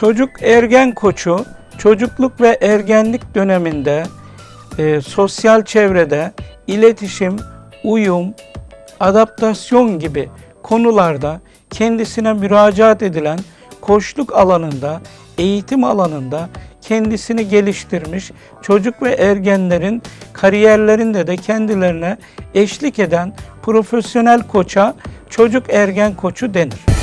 Çocuk ergen koçu çocukluk ve ergenlik döneminde e, sosyal çevrede iletişim, uyum, adaptasyon gibi konularda kendisine müracaat edilen koçluk alanında, eğitim alanında kendisini geliştirmiş çocuk ve ergenlerin kariyerlerinde de kendilerine eşlik eden profesyonel koça çocuk ergen koçu denir.